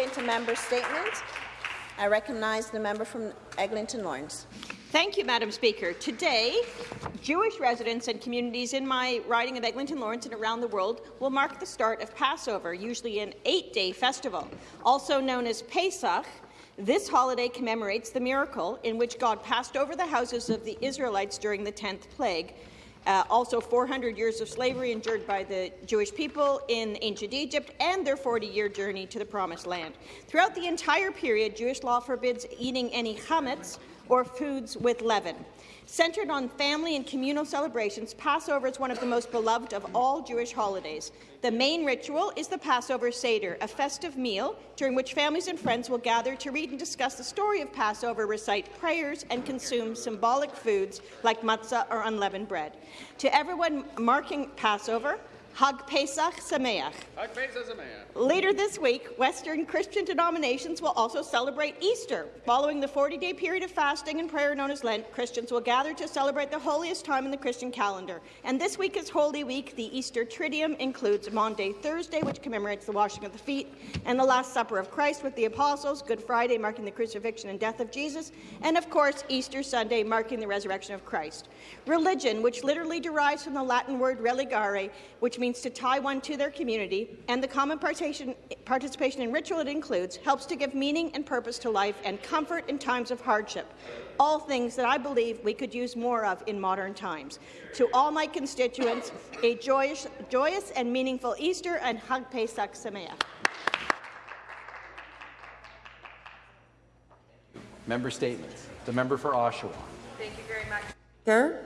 into member statements. I recognize the member from Eglinton Lawrence. Thank you, Madam Speaker. Today, Jewish residents and communities in my riding of Eglinton Lawrence and around the world will mark the start of Passover, usually an eight-day festival. Also known as Pesach, this holiday commemorates the miracle in which God passed over the houses of the Israelites during the 10th plague, uh, also 400 years of slavery endured by the Jewish people in ancient Egypt and their 40-year journey to the Promised Land. Throughout the entire period, Jewish law forbids eating any chametz, or foods with leaven. Centered on family and communal celebrations, Passover is one of the most beloved of all Jewish holidays. The main ritual is the Passover Seder, a festive meal during which families and friends will gather to read and discuss the story of Passover, recite prayers, and consume symbolic foods like matzah or unleavened bread. To everyone marking Passover, Hag Pesach Sameach. Hag Pesach Sameach. Later this week, Western Christian denominations will also celebrate Easter. Following the 40-day period of fasting and prayer known as Lent, Christians will gather to celebrate the holiest time in the Christian calendar. And this week is Holy Week. The Easter Triduum includes Maundy Thursday, which commemorates the washing of the feet, and the Last Supper of Christ with the Apostles, Good Friday marking the crucifixion and death of Jesus, and of course Easter Sunday marking the resurrection of Christ. Religion, which literally derives from the Latin word religare, which means to tie one to their community, and the common participation in ritual it includes, helps to give meaning and purpose to life and comfort in times of hardship, all things that I believe we could use more of in modern times. To all my constituents, a joyous, joyous and meaningful Easter and Hag Pesach Sameach. Member statements. The member for Oshawa. Thank you very much. Sir,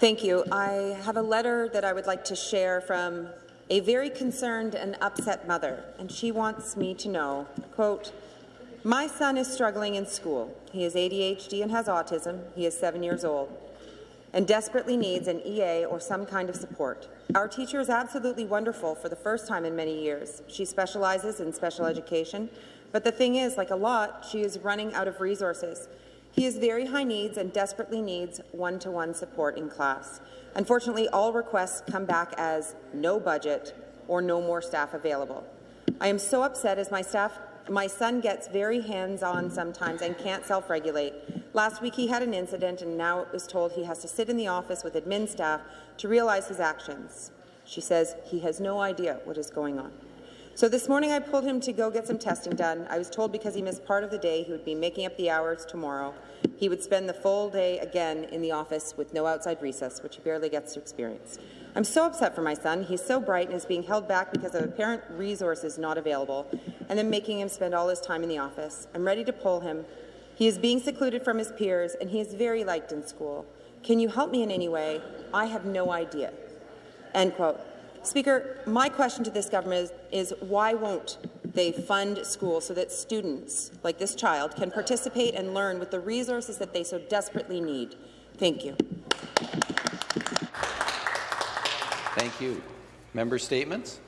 thank you. I have a letter that I would like to share from a very concerned and upset mother, and she wants me to know, quote, my son is struggling in school. He has ADHD and has autism. He is seven years old and desperately needs an EA or some kind of support. Our teacher is absolutely wonderful for the first time in many years. She specializes in special education, but the thing is, like a lot, she is running out of resources. He has very high needs and desperately needs one-to-one -one support in class. Unfortunately, all requests come back as no budget or no more staff available. I am so upset as my staff my son gets very hands-on sometimes and can't self-regulate. Last week he had an incident and now was told he has to sit in the office with admin staff to realize his actions. She says he has no idea what is going on. So this morning I pulled him to go get some testing done. I was told because he missed part of the day he would be making up the hours tomorrow. He would spend the full day again in the office with no outside recess, which he barely gets to experience. I'm so upset for my son. He's so bright and is being held back because of apparent resources not available, and then making him spend all his time in the office. I'm ready to pull him. He is being secluded from his peers, and he is very liked in school. Can you help me in any way? I have no idea. End quote. Speaker, my question to this government is, is why won't they fund schools so that students, like this child, can participate and learn with the resources that they so desperately need? Thank you. Thank you. Member statements?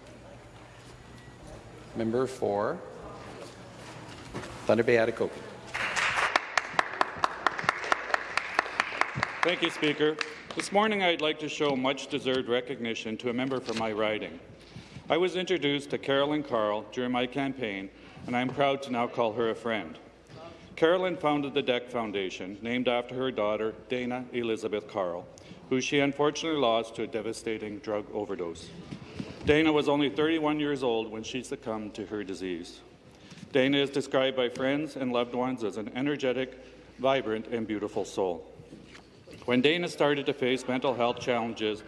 Member for Thunder Bay Atikokan. Thank you, Speaker. This morning, I'd like to show much-deserved recognition to a member from my riding. I was introduced to Carolyn Carl during my campaign, and I'm proud to now call her a friend. Carolyn founded the DEC Foundation, named after her daughter, Dana Elizabeth Carl, who she unfortunately lost to a devastating drug overdose. Dana was only 31 years old when she succumbed to her disease. Dana is described by friends and loved ones as an energetic, vibrant, and beautiful soul. When Dana started to face mental health challenges,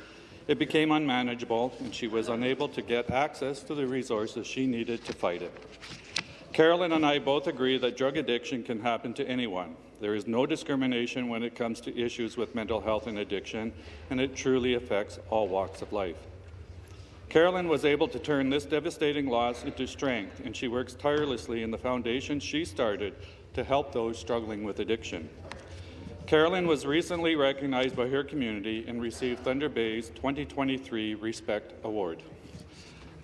it became unmanageable and she was unable to get access to the resources she needed to fight it. Carolyn and I both agree that drug addiction can happen to anyone. There is no discrimination when it comes to issues with mental health and addiction, and it truly affects all walks of life. Carolyn was able to turn this devastating loss into strength, and she works tirelessly in the foundation she started to help those struggling with addiction. Carolyn was recently recognized by her community and received Thunder Bay's 2023 Respect Award.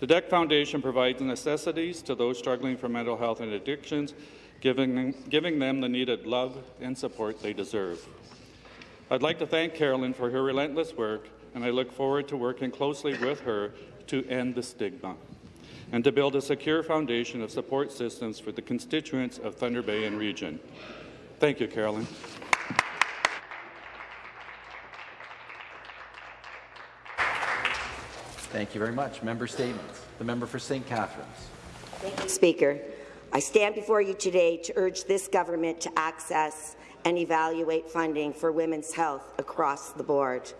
The DEC Foundation provides necessities to those struggling from mental health and addictions, giving, giving them the needed love and support they deserve. I'd like to thank Carolyn for her relentless work, and I look forward to working closely with her to end the stigma. and to build a secure foundation of support systems for the constituents of Thunder Bay and region. Thank you, Carolyn. Thank you very much. Member statements. The member for St. Catharines. Thank you, Speaker. I stand before you today to urge this government to access and evaluate funding for women's health across the board.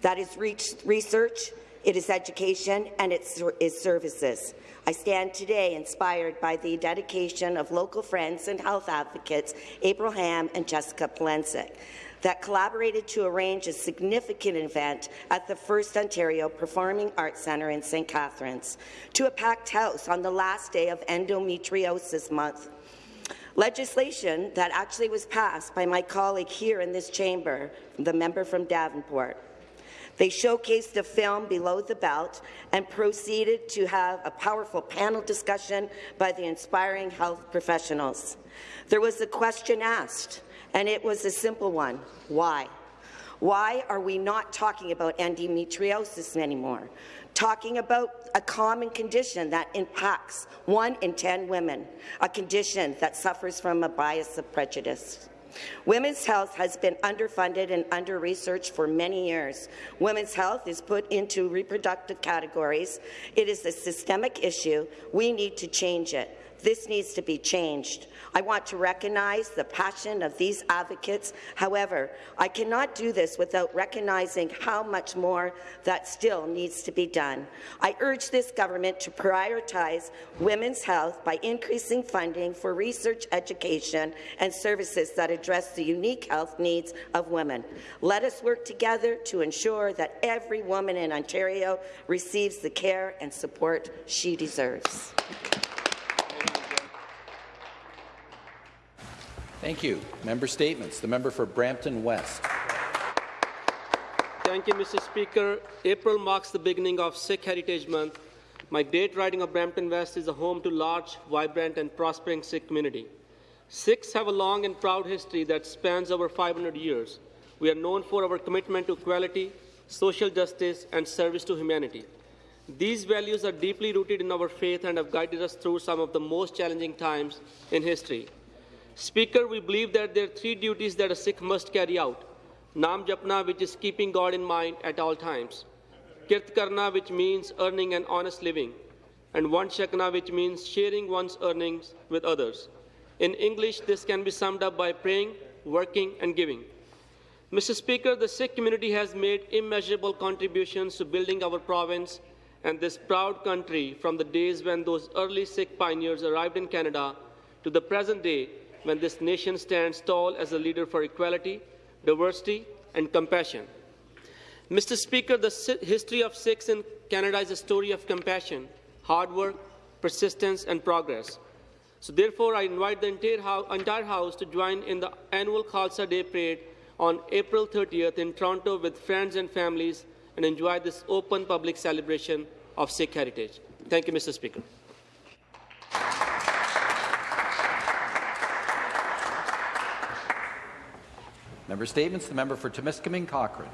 That is research, it is education, and it is services. I stand today inspired by the dedication of local friends and health advocates April Ham and Jessica Polensik that collaborated to arrange a significant event at the First Ontario Performing Arts Centre in St. Catharines to a packed house on the last day of Endometriosis Month. Legislation that actually was passed by my colleague here in this chamber, the member from Davenport. They showcased the film below the belt and proceeded to have a powerful panel discussion by the inspiring health professionals. There was a question asked, and it was a simple one. Why? Why are we not talking about endometriosis anymore? Talking about a common condition that impacts one in 10 women, a condition that suffers from a bias of prejudice. Women's health has been underfunded and under-researched for many years. Women's health is put into reproductive categories. It is a systemic issue. We need to change it. This needs to be changed. I want to recognize the passion of these advocates. However, I cannot do this without recognizing how much more that still needs to be done. I urge this government to prioritize women's health by increasing funding for research, education, and services that address the unique health needs of women. Let us work together to ensure that every woman in Ontario receives the care and support she deserves. Thank you. Member statements. The member for Brampton West. Thank you, Mr. Speaker. April marks the beginning of Sikh Heritage Month. My great riding of Brampton West is a home to large, vibrant and prospering Sikh community. Sikhs have a long and proud history that spans over 500 years. We are known for our commitment to equality, social justice and service to humanity. These values are deeply rooted in our faith and have guided us through some of the most challenging times in history. Speaker, we believe that there are three duties that a Sikh must carry out. Nam Japna, which is keeping God in mind at all times. Kirt Karna, which means earning an honest living. And Vand Chakna, which means sharing one's earnings with others. In English, this can be summed up by praying, working, and giving. Mr. Speaker, the Sikh community has made immeasurable contributions to building our province and this proud country from the days when those early Sikh pioneers arrived in Canada to the present day when this nation stands tall as a leader for equality, diversity, and compassion. Mr. Speaker, the history of Sikhs in Canada is a story of compassion, hard work, persistence, and progress. So therefore, I invite the entire house, entire house to join in the annual Khalsa Day Parade on April 30th in Toronto with friends and families and enjoy this open public celebration of Sikh heritage. Thank you, Mr. Speaker. Member Statements. The member for Timiskaming Cochrane.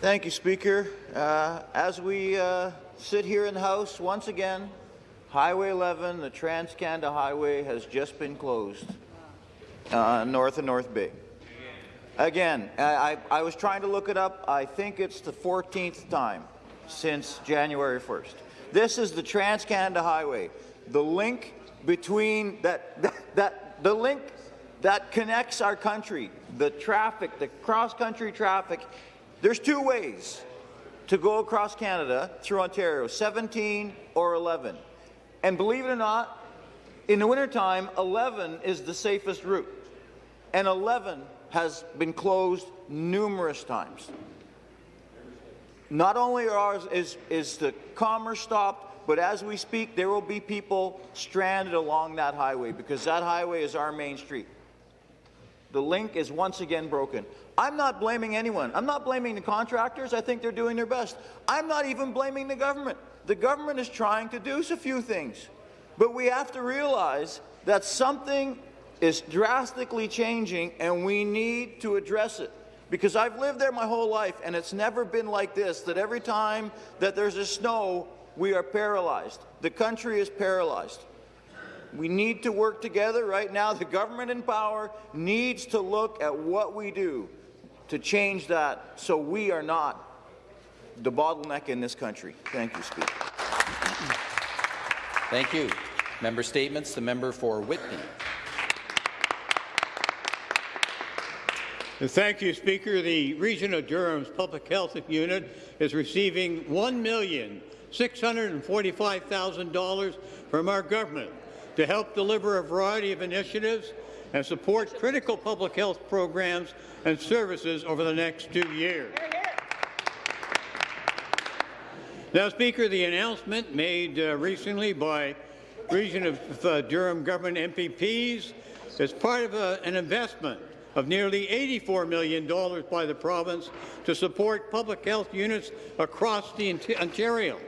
Thank you, Speaker. Uh, as we uh, sit here in the House once again, Highway 11, the Trans-Canada Highway, has just been closed uh, north of North Bay. Again, I, I, was trying to look it up. I think it's the 14th time since January 1st. This is the Trans-Canada Highway, the link between that, that, that the link that connects our country, the traffic, the cross-country traffic. There's two ways to go across Canada through Ontario, 17 or 11. And believe it or not, in the wintertime, 11 is the safest route. And 11 has been closed numerous times. Not only ours is, is the commerce stopped, but as we speak, there will be people stranded along that highway because that highway is our main street. The link is once again broken. I'm not blaming anyone. I'm not blaming the contractors. I think they're doing their best. I'm not even blaming the government. The government is trying to do a few things. But we have to realize that something is drastically changing and we need to address it. Because I've lived there my whole life and it's never been like this, that every time that there's a snow, we are paralyzed. The country is paralyzed. We need to work together. Right now, the government in power needs to look at what we do to change that so we are not the bottleneck in this country. Thank you, Speaker. Thank you. Member statements. The member for Whitby. Thank you, Speaker. The Region of Durham's Public Health Unit is receiving $1,645,000 from our government to help deliver a variety of initiatives and support critical public health programs and services over the next two years. Now, Speaker, the announcement made uh, recently by Region of uh, Durham government MPPs is part of a, an investment of nearly $84 million by the province to support public health units across the Ontario.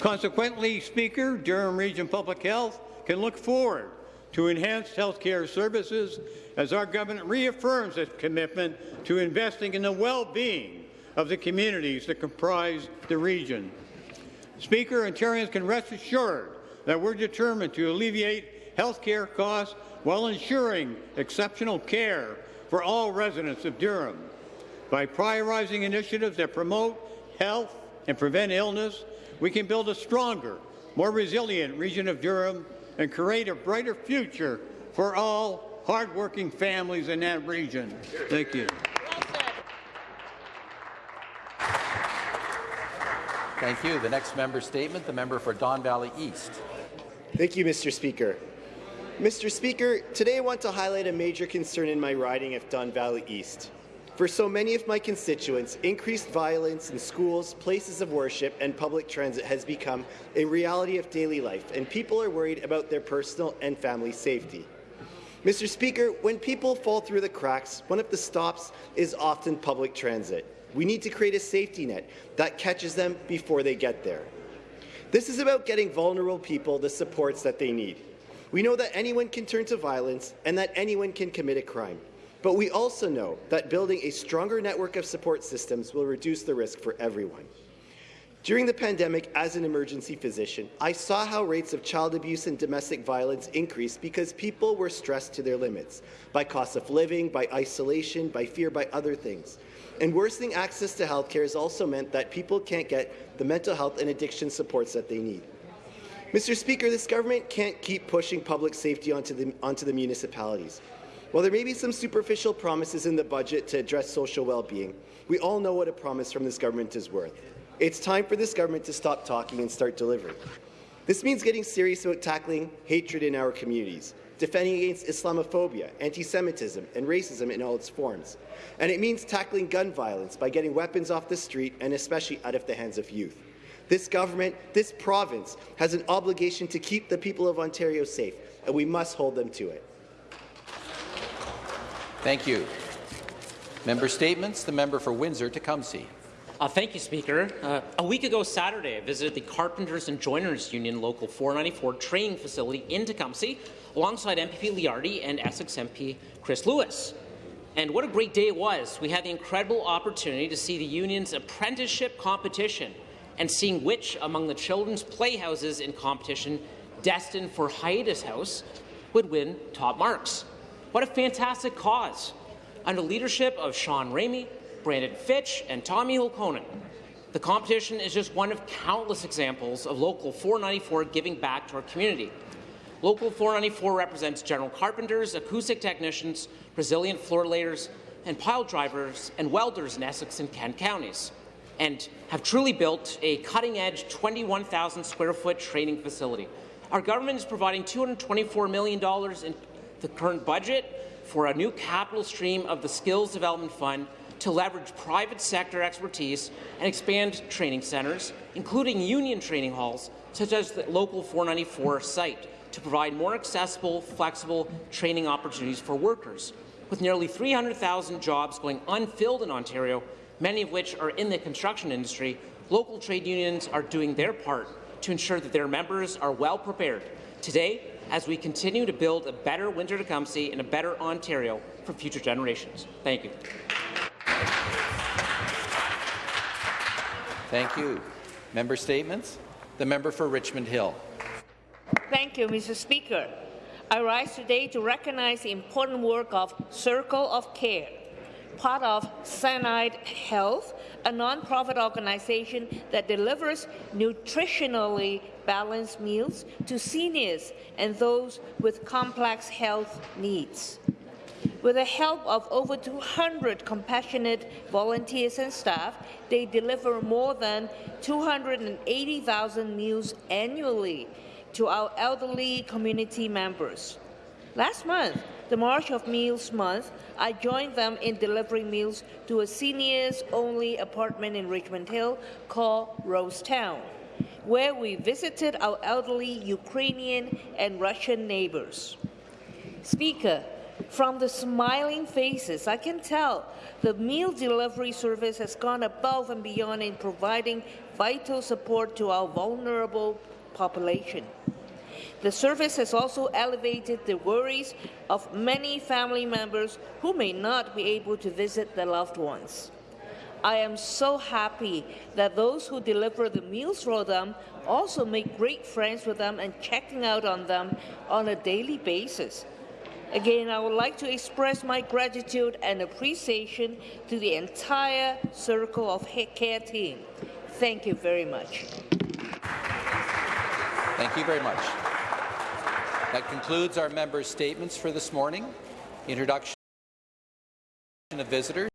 Consequently, Speaker, Durham Region Public Health can look forward to enhanced health care services as our government reaffirms its commitment to investing in the well-being of the communities that comprise the region. Speaker, Ontarians can rest assured that we're determined to alleviate health care costs while ensuring exceptional care for all residents of Durham. By prioritizing initiatives that promote health and prevent illness, we can build a stronger, more resilient region of Durham and create a brighter future for all hardworking families in that region. Thank you. Thank you. The next member statement, the member for Don Valley East. Thank you, Mr. Speaker. Mr. Speaker, today I want to highlight a major concern in my riding of Don Valley East. For so many of my constituents, increased violence in schools, places of worship, and public transit has become a reality of daily life, and people are worried about their personal and family safety. Mr. Speaker, when people fall through the cracks, one of the stops is often public transit. We need to create a safety net that catches them before they get there. This is about getting vulnerable people the supports that they need. We know that anyone can turn to violence and that anyone can commit a crime. But we also know that building a stronger network of support systems will reduce the risk for everyone. During the pandemic, as an emergency physician, I saw how rates of child abuse and domestic violence increased because people were stressed to their limits by cost of living, by isolation, by fear, by other things. And worsening access to health care has also meant that people can't get the mental health and addiction supports that they need. Mr. Speaker, this government can't keep pushing public safety onto the, onto the municipalities. While there may be some superficial promises in the budget to address social well-being, we all know what a promise from this government is worth. It's time for this government to stop talking and start delivering. This means getting serious about tackling hatred in our communities, defending against Islamophobia, anti-Semitism, and racism in all its forms. And it means tackling gun violence by getting weapons off the street and especially out of the hands of youth. This government, this province, has an obligation to keep the people of Ontario safe, and we must hold them to it. Thank you. Member statements. The member for Windsor-Tecumseh. Uh, thank you, Speaker. Uh, a week ago Saturday, I visited the Carpenters and Joiners Union Local 494 training facility in Tecumseh alongside MPP Leardi and Essex MP Chris Lewis. And what a great day it was. We had the incredible opportunity to see the union's apprenticeship competition and seeing which among the children's playhouses in competition destined for Hiatus House would win top marks. What a fantastic cause. Under leadership of Sean Ramey, Brandon Fitch, and Tommy Hulkonen, the competition is just one of countless examples of Local 494 giving back to our community. Local 494 represents general carpenters, acoustic technicians, resilient floor layers, and pile drivers and welders in Essex and Kent counties, and have truly built a cutting-edge 21,000 square foot training facility. Our government is providing $224 million in the current budget for a new capital stream of the Skills Development Fund to leverage private sector expertise and expand training centres, including union training halls, such as the Local 494 site, to provide more accessible, flexible training opportunities for workers. With nearly 300,000 jobs going unfilled in Ontario, many of which are in the construction industry, local trade unions are doing their part to ensure that their members are well prepared today as we continue to build a better Windsor-Tecumseh and a better Ontario for future generations. Thank you. Thank you. Member statements. The member for Richmond Hill. Thank you, Mr. Speaker. I rise today to recognize the important work of Circle of Care, part of Sinai Health, a nonprofit organization that delivers nutritionally balanced meals to seniors and those with complex health needs. With the help of over 200 compassionate volunteers and staff, they deliver more than 280,000 meals annually to our elderly community members. Last month, the March of Meals Month, I joined them in delivering meals to a seniors-only apartment in Richmond Hill called Rosetown, where we visited our elderly Ukrainian and Russian neighbors. Speaker, from the smiling faces, I can tell the meal delivery service has gone above and beyond in providing vital support to our vulnerable population. The service has also elevated the worries of many family members who may not be able to visit their loved ones. I am so happy that those who deliver the meals for them also make great friends with them and checking out on them on a daily basis. Again, I would like to express my gratitude and appreciation to the entire Circle of Care team. Thank you very much. Thank you very much. That concludes our members' statements for this morning. Introduction of visitors.